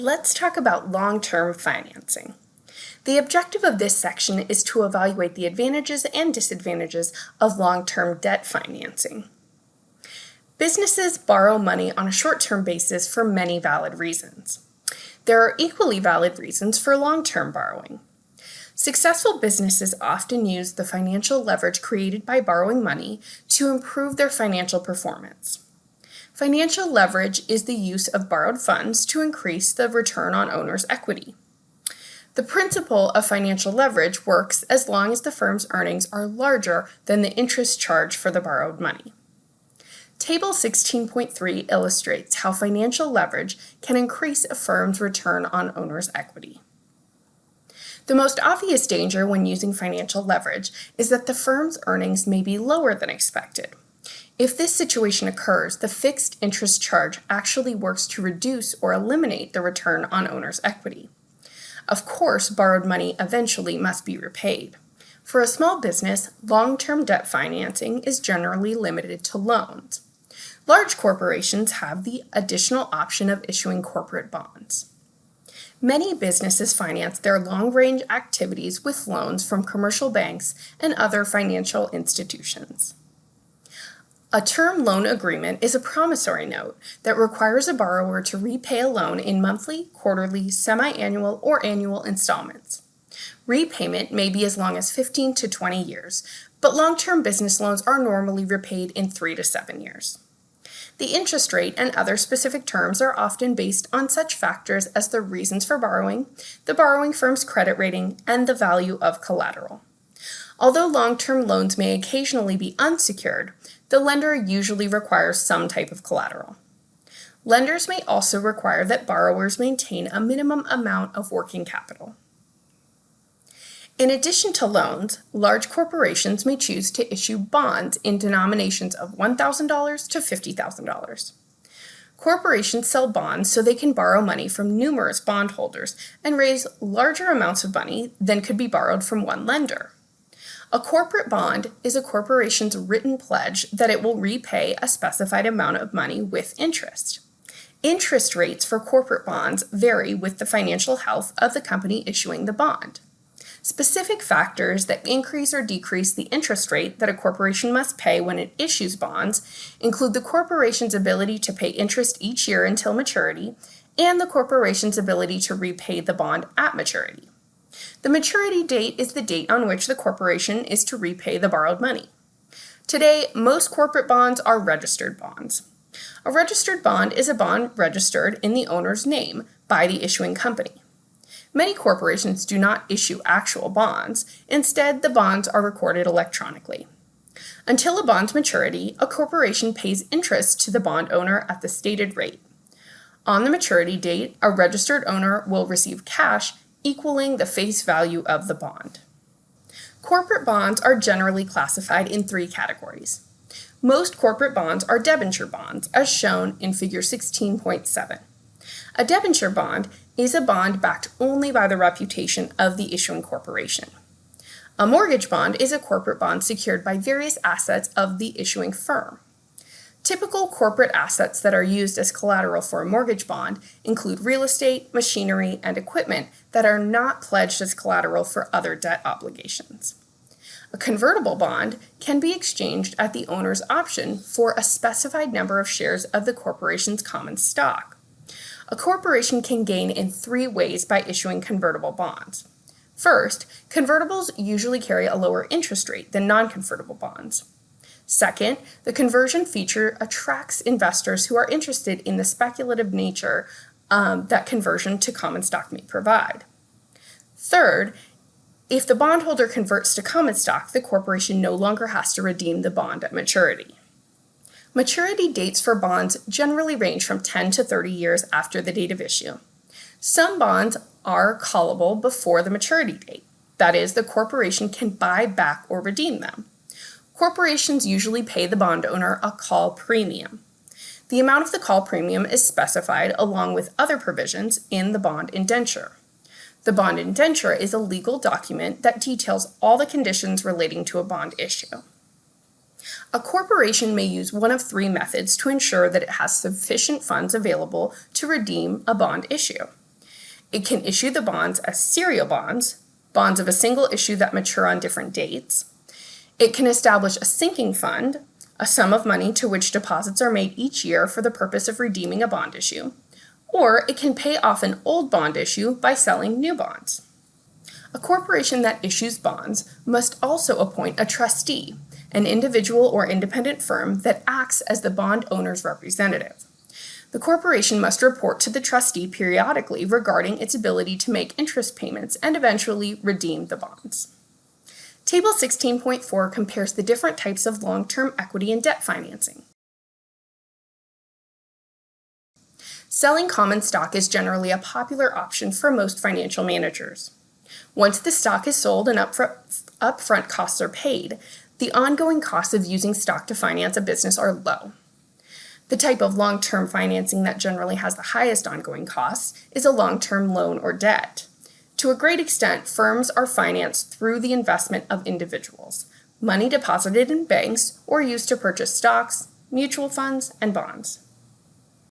Let's talk about long-term financing. The objective of this section is to evaluate the advantages and disadvantages of long-term debt financing. Businesses borrow money on a short-term basis for many valid reasons. There are equally valid reasons for long-term borrowing. Successful businesses often use the financial leverage created by borrowing money to improve their financial performance. Financial leverage is the use of borrowed funds to increase the return on owner's equity. The principle of financial leverage works as long as the firm's earnings are larger than the interest charged for the borrowed money. Table 16.3 illustrates how financial leverage can increase a firm's return on owner's equity. The most obvious danger when using financial leverage is that the firm's earnings may be lower than expected. If this situation occurs, the fixed interest charge actually works to reduce or eliminate the return on owner's equity. Of course, borrowed money eventually must be repaid. For a small business, long-term debt financing is generally limited to loans. Large corporations have the additional option of issuing corporate bonds. Many businesses finance their long-range activities with loans from commercial banks and other financial institutions. A term loan agreement is a promissory note that requires a borrower to repay a loan in monthly, quarterly, semi-annual, or annual installments. Repayment may be as long as 15 to 20 years, but long-term business loans are normally repaid in 3 to 7 years. The interest rate and other specific terms are often based on such factors as the reasons for borrowing, the borrowing firm's credit rating, and the value of collateral. Although long-term loans may occasionally be unsecured, the lender usually requires some type of collateral. Lenders may also require that borrowers maintain a minimum amount of working capital. In addition to loans, large corporations may choose to issue bonds in denominations of $1,000 to $50,000. Corporations sell bonds so they can borrow money from numerous bondholders and raise larger amounts of money than could be borrowed from one lender. A corporate bond is a corporation's written pledge that it will repay a specified amount of money with interest. Interest rates for corporate bonds vary with the financial health of the company issuing the bond. Specific factors that increase or decrease the interest rate that a corporation must pay when it issues bonds include the corporation's ability to pay interest each year until maturity and the corporation's ability to repay the bond at maturity. The maturity date is the date on which the corporation is to repay the borrowed money. Today, most corporate bonds are registered bonds. A registered bond is a bond registered in the owner's name by the issuing company. Many corporations do not issue actual bonds. Instead, the bonds are recorded electronically. Until a bond's maturity, a corporation pays interest to the bond owner at the stated rate. On the maturity date, a registered owner will receive cash equaling the face value of the bond. Corporate bonds are generally classified in three categories. Most corporate bonds are debenture bonds, as shown in figure 16.7. A debenture bond is a bond backed only by the reputation of the issuing corporation. A mortgage bond is a corporate bond secured by various assets of the issuing firm. Typical corporate assets that are used as collateral for a mortgage bond include real estate, machinery, and equipment that are not pledged as collateral for other debt obligations. A convertible bond can be exchanged at the owner's option for a specified number of shares of the corporation's common stock. A corporation can gain in three ways by issuing convertible bonds. First, convertibles usually carry a lower interest rate than non-convertible bonds. Second, the conversion feature attracts investors who are interested in the speculative nature um, that conversion to common stock may provide. Third, if the bondholder converts to common stock, the corporation no longer has to redeem the bond at maturity. Maturity dates for bonds generally range from 10 to 30 years after the date of issue. Some bonds are callable before the maturity date. That is, the corporation can buy back or redeem them. Corporations usually pay the bond owner a call premium. The amount of the call premium is specified along with other provisions in the bond indenture. The bond indenture is a legal document that details all the conditions relating to a bond issue. A corporation may use one of three methods to ensure that it has sufficient funds available to redeem a bond issue. It can issue the bonds as serial bonds, bonds of a single issue that mature on different dates. It can establish a sinking fund, a sum of money to which deposits are made each year for the purpose of redeeming a bond issue. Or it can pay off an old bond issue by selling new bonds. A corporation that issues bonds must also appoint a trustee, an individual or independent firm that acts as the bond owner's representative. The corporation must report to the trustee periodically regarding its ability to make interest payments and eventually redeem the bonds. Table 16.4 compares the different types of long-term equity and debt financing. Selling common stock is generally a popular option for most financial managers. Once the stock is sold and upfront costs are paid, the ongoing costs of using stock to finance a business are low. The type of long-term financing that generally has the highest ongoing costs is a long-term loan or debt. To a great extent, firms are financed through the investment of individuals, money deposited in banks or used to purchase stocks, mutual funds, and bonds.